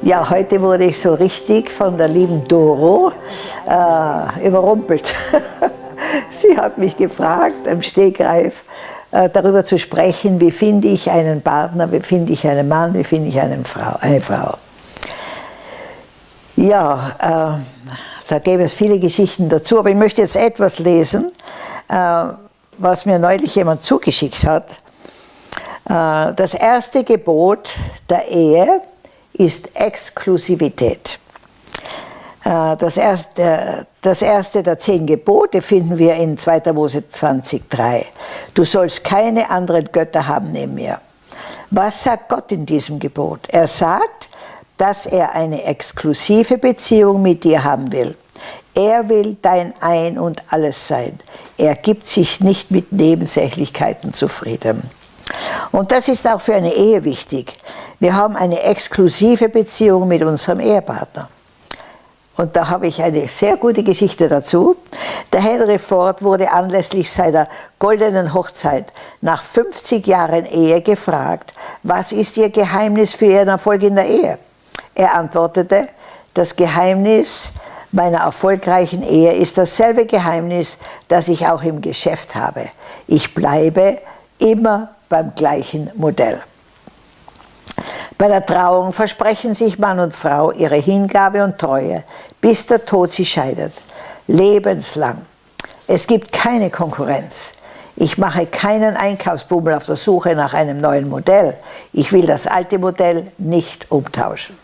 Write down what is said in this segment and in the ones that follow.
Ja, heute wurde ich so richtig von der lieben Doro äh, überrumpelt. Sie hat mich gefragt, im Stegreif, äh, darüber zu sprechen, wie finde ich einen Partner, wie finde ich einen Mann, wie finde ich eine Frau. Eine Frau. Ja, äh, da gäbe es viele Geschichten dazu, aber ich möchte jetzt etwas lesen, äh, was mir neulich jemand zugeschickt hat. Äh, das erste Gebot der Ehe ist Exklusivität. Äh, das erste, das erste der zehn Gebote finden wir in 2. Mose 20,3. Du sollst keine anderen Götter haben neben mir. Was sagt Gott in diesem Gebot? Er sagt, dass er eine exklusive Beziehung mit dir haben will. Er will dein Ein und Alles sein. Er gibt sich nicht mit Nebensächlichkeiten zufrieden. Und das ist auch für eine Ehe wichtig. Wir haben eine exklusive Beziehung mit unserem Ehepartner. Und da habe ich eine sehr gute Geschichte dazu. Der Henry Ford wurde anlässlich seiner goldenen Hochzeit nach 50 Jahren Ehe gefragt, was ist Ihr Geheimnis für Ihren Erfolg in der Ehe? Er antwortete, das Geheimnis meiner erfolgreichen Ehe ist dasselbe Geheimnis, das ich auch im Geschäft habe. Ich bleibe immer beim gleichen Modell. Bei der Trauung versprechen sich Mann und Frau ihre Hingabe und Treue, bis der Tod sie scheidet. Lebenslang. Es gibt keine Konkurrenz. Ich mache keinen Einkaufsbummel auf der Suche nach einem neuen Modell. Ich will das alte Modell nicht umtauschen.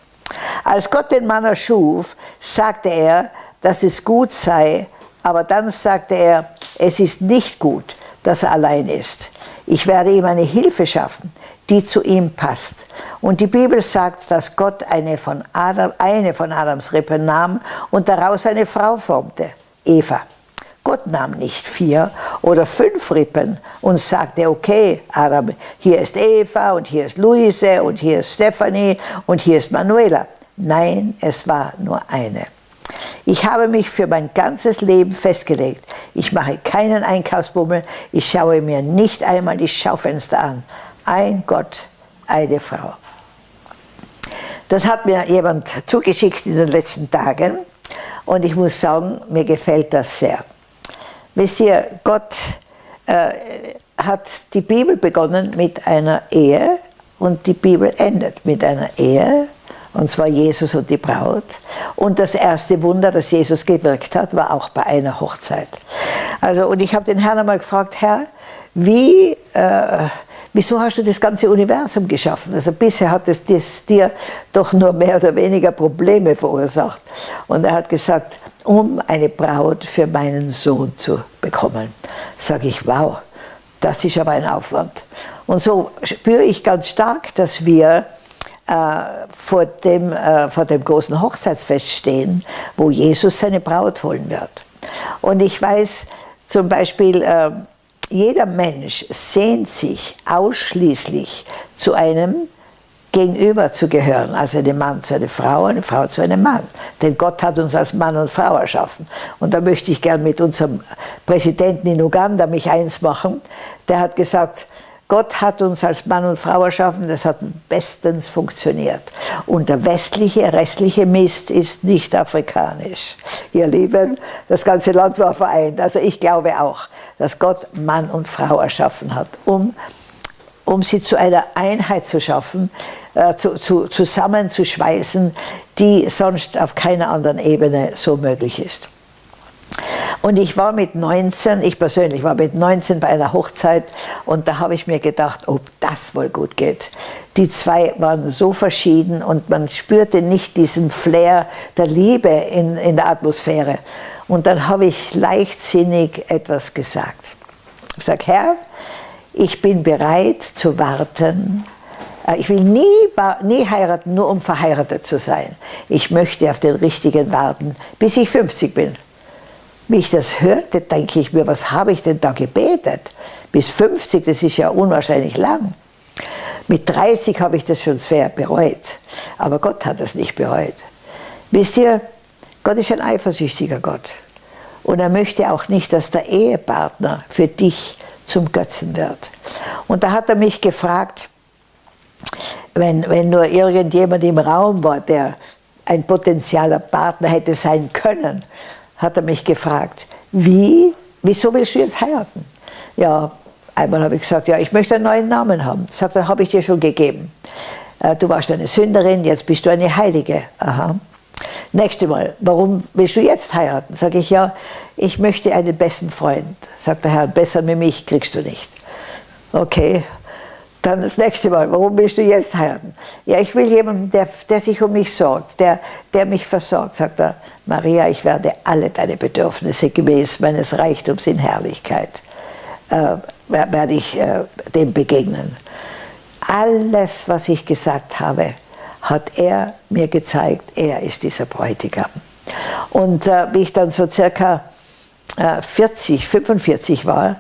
Als Gott den Mann erschuf, sagte er, dass es gut sei, aber dann sagte er, es ist nicht gut, dass er allein ist. Ich werde ihm eine Hilfe schaffen, die zu ihm passt. Und die Bibel sagt, dass Gott eine von, Adam, eine von Adams Rippen nahm und daraus eine Frau formte, Eva. Gott nahm nicht vier oder fünf Rippen und sagte, okay, Adam, hier ist Eva und hier ist Luise und hier ist Stephanie und hier ist Manuela. Nein, es war nur eine. Ich habe mich für mein ganzes Leben festgelegt. Ich mache keinen Einkaufsbummel, ich schaue mir nicht einmal die Schaufenster an. Ein Gott, eine Frau. Das hat mir jemand zugeschickt in den letzten Tagen und ich muss sagen, mir gefällt das sehr. Wisst ihr, Gott äh, hat die Bibel begonnen mit einer Ehe und die Bibel endet mit einer Ehe und zwar Jesus und die Braut. Und das erste Wunder, das Jesus gewirkt hat, war auch bei einer Hochzeit. Also, und ich habe den Herrn einmal gefragt, Herr, wie, äh, wieso hast du das ganze Universum geschaffen? Also bisher hat es das dir doch nur mehr oder weniger Probleme verursacht. Und er hat gesagt, um eine Braut für meinen Sohn zu bekommen. Sage ich, wow, das ist aber ein Aufwand. Und so spüre ich ganz stark, dass wir vor, dem, äh, vor dem großen Hochzeitsfest stehen, wo Jesus seine Braut holen wird. Und ich weiß zum Beispiel, äh, jeder Mensch sehnt sich ausschließlich zu einem Gegenüber zu gehören, also einem Mann zu einer Frau, eine Frau zu einem Mann. Denn Gott hat uns als Mann und Frau erschaffen. Und da möchte ich gern mit unserem Präsidenten in Uganda mich eins machen. Der hat gesagt, Gott hat uns als Mann und Frau erschaffen, das hat bestens funktioniert. Und der westliche, restliche Mist ist nicht afrikanisch. Ihr Lieben, das ganze Land war vereint. Also ich glaube auch, dass Gott Mann und Frau erschaffen hat, um, um sie zu einer Einheit zu schaffen, äh, zu, zu, zusammenzuschweißen, die sonst auf keiner anderen Ebene so möglich ist. Und ich war mit 19, ich persönlich war mit 19 bei einer Hochzeit und da habe ich mir gedacht, ob das wohl gut geht. Die zwei waren so verschieden und man spürte nicht diesen Flair der Liebe in, in der Atmosphäre. Und dann habe ich leichtsinnig etwas gesagt. Ich sage, Herr, ich bin bereit zu warten. Äh, ich will nie, nie heiraten, nur um verheiratet zu sein. Ich möchte auf den Richtigen warten, bis ich 50 bin. Wie ich das hörte, denke ich mir, was habe ich denn da gebetet? Bis 50, das ist ja unwahrscheinlich lang. Mit 30 habe ich das schon schwer bereut, aber Gott hat das nicht bereut. Wisst ihr, Gott ist ein eifersüchtiger Gott und er möchte auch nicht, dass der Ehepartner für dich zum Götzen wird. Und da hat er mich gefragt, wenn, wenn nur irgendjemand im Raum war, der ein potenzieller Partner hätte sein können, hat er mich gefragt, wie, wieso willst du jetzt heiraten? Ja, einmal habe ich gesagt, ja, ich möchte einen neuen Namen haben. Sagt er, habe ich dir schon gegeben. Äh, du warst eine Sünderin, jetzt bist du eine Heilige. Aha. Nächste Mal, warum willst du jetzt heiraten? Sage ich, ja, ich möchte einen besten Freund. Sagt der Herr, besser mit mich kriegst du nicht. Okay, dann das nächste Mal, warum willst du jetzt heiraten? Ja, ich will jemanden, der, der sich um mich sorgt, der, der mich versorgt. Sagt er, Maria, ich werde alle deine Bedürfnisse gemäß meines Reichtums in Herrlichkeit, äh, werde ich äh, dem begegnen. Alles, was ich gesagt habe, hat er mir gezeigt, er ist dieser Bräutigam. Und äh, wie ich dann so circa 40, äh, 45 war,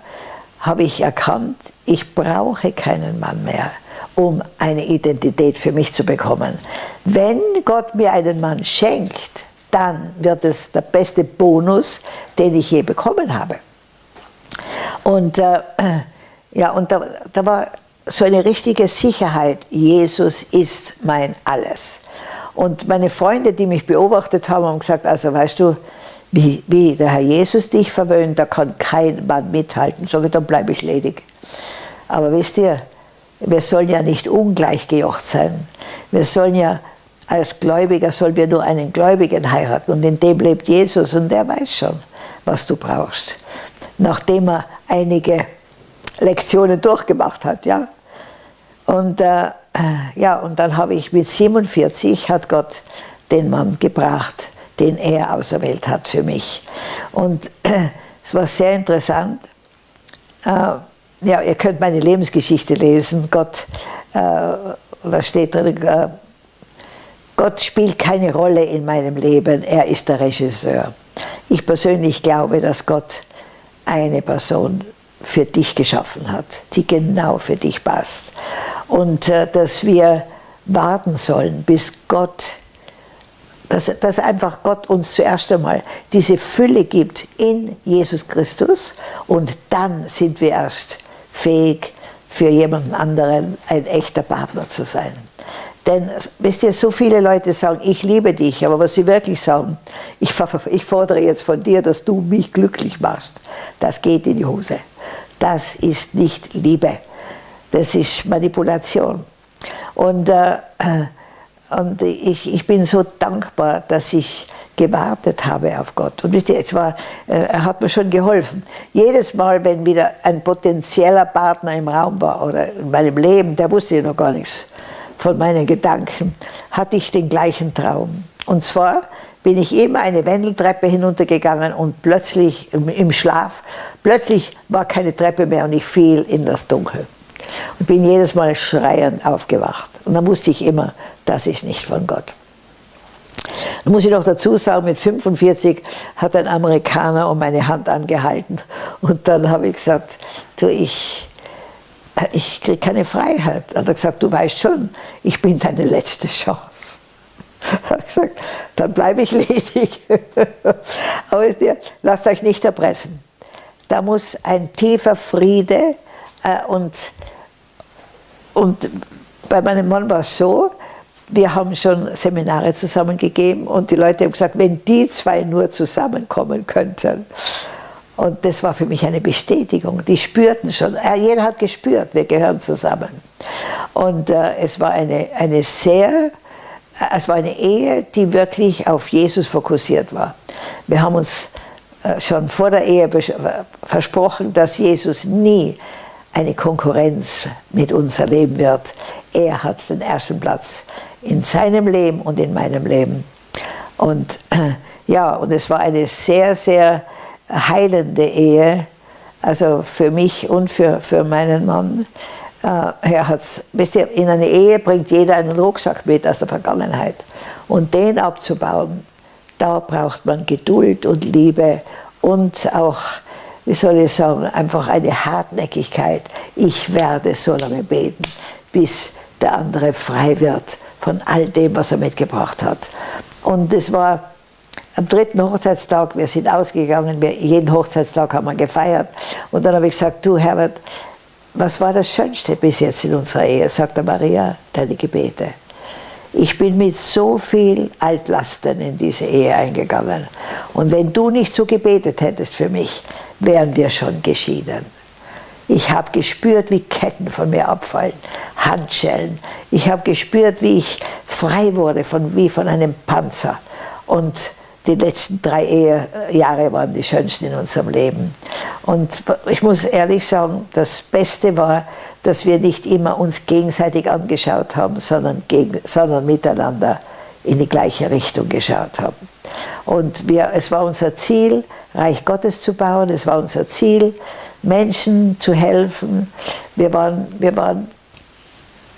habe ich erkannt, ich brauche keinen Mann mehr, um eine Identität für mich zu bekommen. Wenn Gott mir einen Mann schenkt, dann wird es der beste Bonus, den ich je bekommen habe. Und, äh, ja, und da, da war so eine richtige Sicherheit, Jesus ist mein Alles. Und meine Freunde, die mich beobachtet haben, haben gesagt, also weißt du, wie, wie der Herr Jesus dich verwöhnt, da kann kein Mann mithalten. Sage dann bleibe ich ledig. Aber wisst ihr, wir sollen ja nicht ungleich gejocht sein. Wir sollen ja als Gläubiger sollen wir nur einen Gläubigen heiraten und in dem lebt Jesus und der weiß schon, was du brauchst. Nachdem er einige Lektionen durchgemacht hat, ja. Und äh, ja, und dann habe ich mit 47 hat Gott den Mann gebracht, den er auserwählt hat für mich. Und äh, es war sehr interessant. Äh, ja, ihr könnt meine Lebensgeschichte lesen. Gott, äh, da steht drin, äh, Gott spielt keine Rolle in meinem Leben, er ist der Regisseur. Ich persönlich glaube, dass Gott eine Person für dich geschaffen hat, die genau für dich passt. Und äh, dass wir warten sollen, bis Gott, dass, dass einfach Gott uns zuerst einmal diese Fülle gibt in Jesus Christus und dann sind wir erst fähig, für jemanden anderen ein echter Partner zu sein. Denn, wisst ihr, so viele Leute sagen, ich liebe dich, aber was sie wirklich sagen, ich, ich fordere jetzt von dir, dass du mich glücklich machst, das geht in die Hose. Das ist nicht Liebe, das ist Manipulation. Und, äh, und ich, ich bin so dankbar, dass ich gewartet habe auf Gott. Und wisst ihr, es war, äh, er hat mir schon geholfen. Jedes Mal, wenn wieder ein potenzieller Partner im Raum war oder in meinem Leben, der wusste ja noch gar nichts von meinen Gedanken, hatte ich den gleichen Traum. Und zwar bin ich immer eine Wendeltreppe hinuntergegangen und plötzlich im Schlaf, plötzlich war keine Treppe mehr und ich fiel in das Dunkel. Und bin jedes Mal schreiend aufgewacht. Und dann wusste ich immer, das ist nicht von Gott. Dann muss ich noch dazu sagen, mit 45 hat ein Amerikaner um meine Hand angehalten und dann habe ich gesagt, du, ich, ich kriege keine Freiheit. Hat er gesagt, du weißt schon, ich bin deine letzte Chance. habe gesagt, dann bleibe ich ledig. Aber lasst euch nicht erpressen. Da muss ein tiefer Friede äh, und, und bei meinem Mann war es so, wir haben schon Seminare zusammengegeben und die Leute haben gesagt, wenn die zwei nur zusammenkommen könnten. Und das war für mich eine Bestätigung. Die spürten schon, äh, jeder hat gespürt, wir gehören zusammen. Und äh, es war eine, eine sehr es war eine Ehe, die wirklich auf Jesus fokussiert war. Wir haben uns äh, schon vor der Ehe versprochen, dass Jesus nie eine Konkurrenz mit uns erleben wird. Er hat den ersten Platz in seinem Leben und in meinem Leben. Und ja, und es war eine sehr, sehr heilende Ehe, also für mich und für, für meinen Mann. Äh, er hat, wisst ihr, in einer Ehe bringt jeder einen Rucksack mit aus der Vergangenheit. Und den abzubauen, da braucht man Geduld und Liebe und auch, wie soll ich sagen, einfach eine Hartnäckigkeit. Ich werde so lange beten, bis der andere frei wird von all dem, was er mitgebracht hat. Und es war am dritten Hochzeitstag, wir sind ausgegangen, wir, jeden Hochzeitstag haben wir gefeiert. Und dann habe ich gesagt, du Herbert, was war das Schönste bis jetzt in unserer Ehe? Sagte Maria, deine Gebete. Ich bin mit so viel Altlasten in diese Ehe eingegangen. Und wenn du nicht so gebetet hättest für mich, wären wir schon geschieden. Ich habe gespürt, wie Ketten von mir abfallen, Handschellen. Ich habe gespürt, wie ich frei wurde, von, wie von einem Panzer. Und die letzten drei Ehe, Jahre waren die schönsten in unserem Leben. Und ich muss ehrlich sagen, das Beste war, dass wir nicht immer uns gegenseitig angeschaut haben, sondern, gegen, sondern miteinander in die gleiche Richtung geschaut haben. Und wir, es war unser Ziel, Reich Gottes zu bauen, es war unser Ziel, Menschen zu helfen. Wir, waren, wir, waren,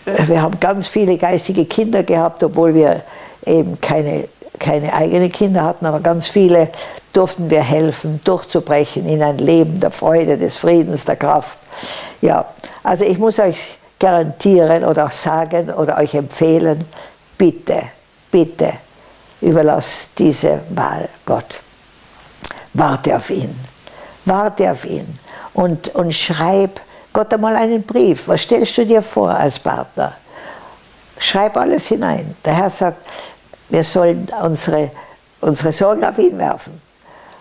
wir haben ganz viele geistige Kinder gehabt, obwohl wir eben keine, keine eigenen Kinder hatten, aber ganz viele durften wir helfen, durchzubrechen in ein Leben der Freude, des Friedens, der Kraft. Ja, also ich muss euch garantieren oder auch sagen oder euch empfehlen, bitte, bitte überlass diese Wahl Gott. Warte auf ihn. Warte auf ihn. Und, und schreib Gott einmal einen Brief. Was stellst du dir vor als Partner? Schreib alles hinein. Der Herr sagt, wir sollen unsere, unsere Sorgen auf ihn werfen.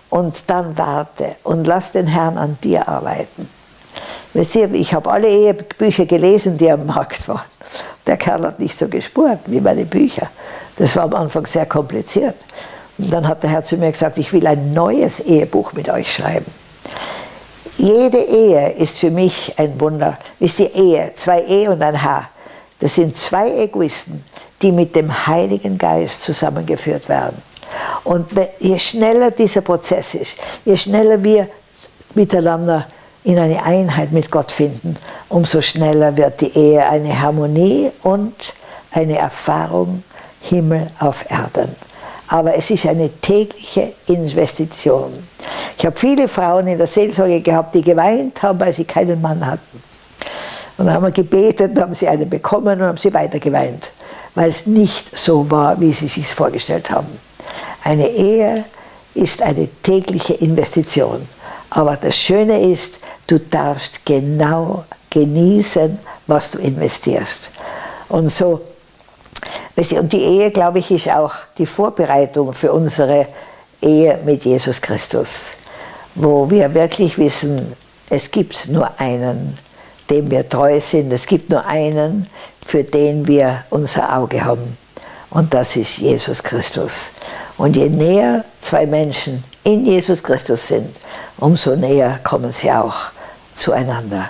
Und dann warte und lass den Herrn an dir arbeiten. Wisst ihr, ich habe alle Ehebücher gelesen, die am Markt waren. Der Kerl hat nicht so gespurt wie meine Bücher. Das war am Anfang sehr kompliziert. Und dann hat der Herr zu mir gesagt, ich will ein neues Ehebuch mit euch schreiben. Jede Ehe ist für mich ein Wunder. Ist die Ehe, zwei E und ein H. Das sind zwei Egoisten, die mit dem Heiligen Geist zusammengeführt werden. Und je schneller dieser Prozess ist, je schneller wir miteinander in eine Einheit mit Gott finden, umso schneller wird die Ehe eine Harmonie und eine Erfahrung Himmel auf Erden. Aber es ist eine tägliche Investition. Ich habe viele Frauen in der Seelsorge gehabt, die geweint haben, weil sie keinen Mann hatten. Und dann haben wir gebetet, dann haben sie einen bekommen und haben sie weiter geweint, weil es nicht so war, wie sie sich vorgestellt haben. Eine Ehe ist eine tägliche Investition. Aber das Schöne ist, du darfst genau genießen, was du investierst. Und so, und die Ehe, glaube ich, ist auch die Vorbereitung für unsere Ehe mit Jesus Christus, wo wir wirklich wissen, es gibt nur einen, dem wir treu sind, es gibt nur einen, für den wir unser Auge haben. Und das ist Jesus Christus. Und je näher zwei Menschen in Jesus Christus sind, umso näher kommen sie auch zueinander.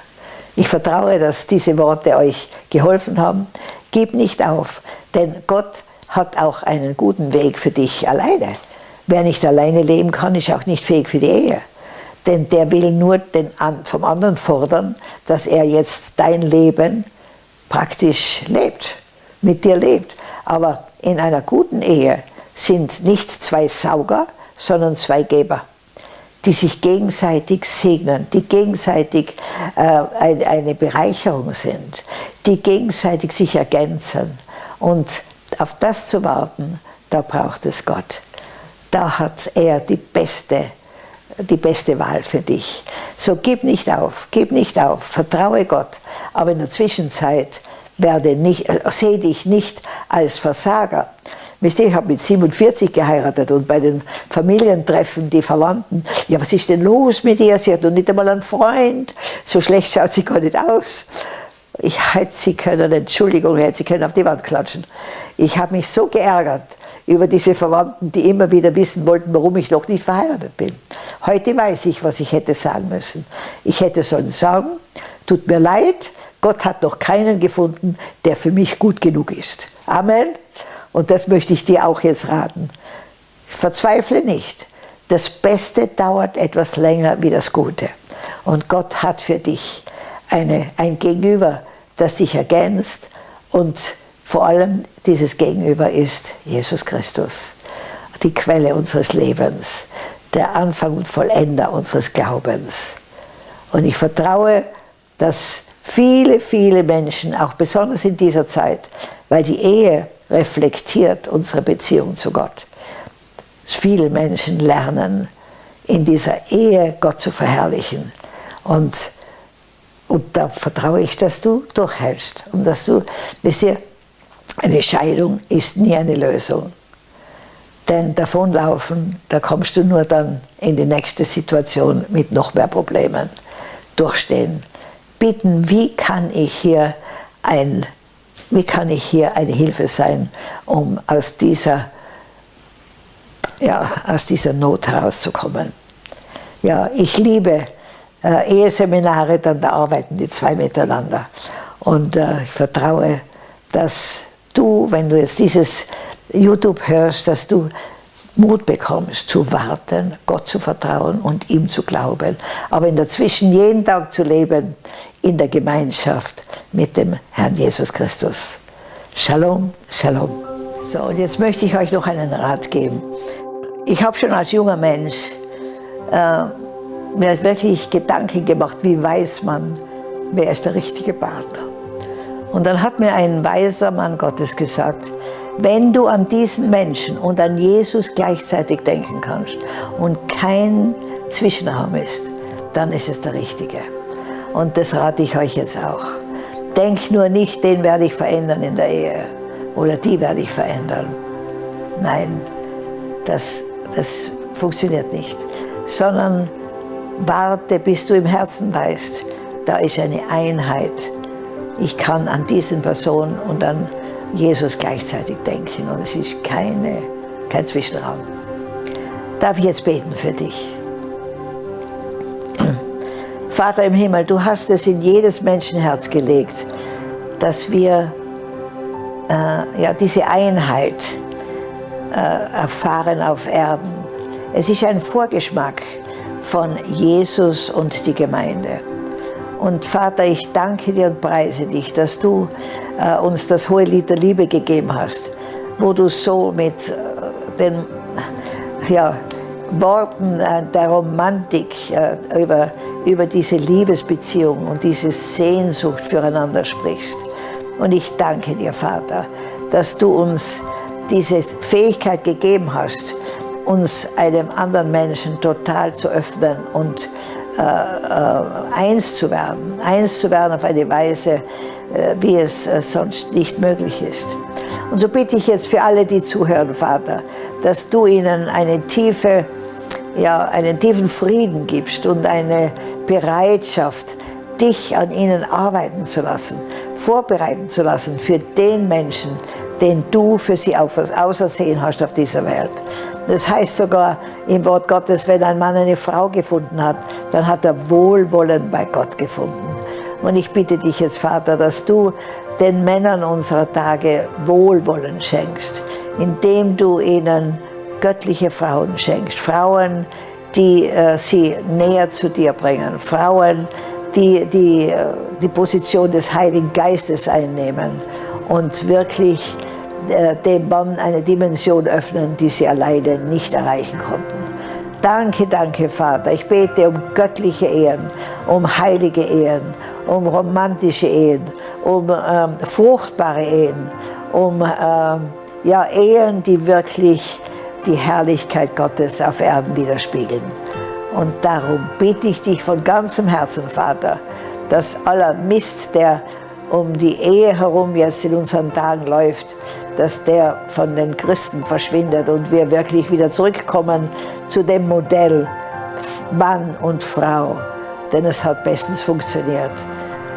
Ich vertraue, dass diese Worte euch geholfen haben. Gib nicht auf, denn Gott hat auch einen guten Weg für dich alleine. Wer nicht alleine leben kann, ist auch nicht fähig für die Ehe. Denn der will nur den, vom anderen fordern, dass er jetzt dein Leben praktisch lebt, mit dir lebt. Aber in einer guten Ehe sind nicht zwei Sauger, sondern zwei Geber, die sich gegenseitig segnen, die gegenseitig äh, eine Bereicherung sind, die gegenseitig sich ergänzen. Und auf das zu warten, da braucht es Gott. Da hat er die beste, die beste Wahl für dich. So gib nicht auf, gib nicht auf, vertraue Gott. Aber in der Zwischenzeit werde nicht, äh, sehe dich nicht als Versager, Wisst ihr, ich habe mit 47 geheiratet und bei den Familientreffen die Verwandten, ja, was ist denn los mit ihr? Sie hat noch nicht einmal einen Freund. So schlecht schaut sie gar nicht aus. Ich hätte sie können, Entschuldigung, ich hätte sie können auf die Wand klatschen. Ich habe mich so geärgert über diese Verwandten, die immer wieder wissen wollten, warum ich noch nicht verheiratet bin. Heute weiß ich, was ich hätte sagen müssen. Ich hätte sollen sagen, tut mir leid, Gott hat noch keinen gefunden, der für mich gut genug ist. Amen. Und das möchte ich dir auch jetzt raten. Verzweifle nicht. Das Beste dauert etwas länger wie das Gute. Und Gott hat für dich eine, ein Gegenüber, das dich ergänzt. Und vor allem dieses Gegenüber ist Jesus Christus, die Quelle unseres Lebens, der Anfang und Vollender unseres Glaubens. Und ich vertraue, dass viele, viele Menschen, auch besonders in dieser Zeit, weil die Ehe reflektiert unsere Beziehung zu Gott. Viele Menschen lernen in dieser Ehe Gott zu verherrlichen und, Und da vertraue ich, dass du durchhältst und dass du, wisst ihr, eine Scheidung ist nie eine Lösung. Denn davonlaufen, da kommst du nur dann in die nächste Situation mit noch mehr Problemen durchstehen. Bitten, wie kann ich hier ein, wie kann ich hier eine Hilfe sein, um aus dieser, ja, aus dieser Not herauszukommen. Ja, ich liebe äh, Eheseminare, dann da arbeiten die zwei miteinander. Und äh, ich vertraue, dass du, wenn du jetzt dieses YouTube hörst, dass du Mut bekommst, zu warten, Gott zu vertrauen und ihm zu glauben. Aber in dazwischen jeden Tag zu leben in der Gemeinschaft mit dem Herrn Jesus Christus. Shalom, Shalom. So, und jetzt möchte ich euch noch einen Rat geben. Ich habe schon als junger Mensch äh, mir wirklich Gedanken gemacht, wie weiß man, wer ist der richtige Partner. Und dann hat mir ein weiser Mann Gottes gesagt, wenn du an diesen Menschen und an Jesus gleichzeitig denken kannst und kein Zwischenraum ist, dann ist es der Richtige. Und das rate ich euch jetzt auch. Denk nur nicht, den werde ich verändern in der Ehe oder die werde ich verändern. Nein, das, das funktioniert nicht. Sondern warte, bis du im Herzen weißt, da ist eine Einheit. Ich kann an diesen Personen und an Jesus gleichzeitig denken und es ist keine, kein Zwischenraum. Darf ich jetzt beten für dich? Vater im Himmel, du hast es in jedes Menschenherz gelegt, dass wir äh, ja, diese Einheit äh, erfahren auf Erden. Es ist ein Vorgeschmack von Jesus und die Gemeinde. Und Vater, ich danke dir und preise dich, dass du äh, uns das hohe Lied der Liebe gegeben hast, wo du so mit äh, den ja, Worten äh, der Romantik äh, über, über diese Liebesbeziehung und diese Sehnsucht füreinander sprichst. Und ich danke dir, Vater, dass du uns diese Fähigkeit gegeben hast, uns einem anderen Menschen total zu öffnen und äh, äh, eins zu werden, eins zu werden auf eine Weise, äh, wie es äh, sonst nicht möglich ist. Und so bitte ich jetzt für alle, die zuhören, Vater, dass du ihnen eine tiefe, ja, einen tiefen Frieden gibst und eine Bereitschaft, dich an ihnen arbeiten zu lassen, vorbereiten zu lassen für den Menschen, den du für sie ausersehen hast auf dieser Welt. Das heißt sogar im Wort Gottes, wenn ein Mann eine Frau gefunden hat, dann hat er Wohlwollen bei Gott gefunden. Und ich bitte dich jetzt, Vater, dass du den Männern unserer Tage Wohlwollen schenkst, indem du ihnen göttliche Frauen schenkst. Frauen, die äh, sie näher zu dir bringen. Frauen, die die, äh, die Position des Heiligen Geistes einnehmen und wirklich dem Mann eine Dimension öffnen, die sie alleine nicht erreichen konnten. Danke, danke, Vater. Ich bete um göttliche Ehen, um heilige Ehen, um romantische Ehen, um ähm, fruchtbare Ehen, um ähm, ja, Ehen, die wirklich die Herrlichkeit Gottes auf Erden widerspiegeln. Und darum bitte ich dich von ganzem Herzen, Vater, dass aller Mist, der um die Ehe herum jetzt in unseren Tagen läuft, dass der von den Christen verschwindet und wir wirklich wieder zurückkommen zu dem Modell Mann und Frau, denn es hat bestens funktioniert.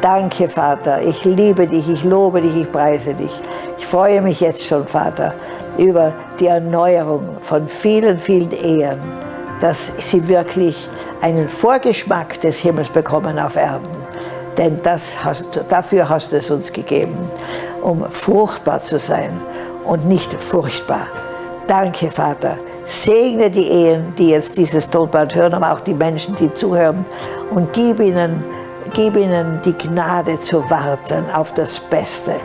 Danke, Vater. Ich liebe dich, ich lobe dich, ich preise dich. Ich freue mich jetzt schon, Vater, über die Erneuerung von vielen, vielen Ehen, dass sie wirklich einen Vorgeschmack des Himmels bekommen auf Erden denn das hast, dafür hast du es uns gegeben, um fruchtbar zu sein und nicht furchtbar. Danke, Vater. Segne die Ehen, die jetzt dieses Tonband hören, aber auch die Menschen, die zuhören und gib ihnen, gib ihnen die Gnade zu warten auf das Beste.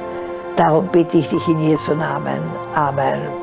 Darum bitte ich dich in Jesu Namen. Amen.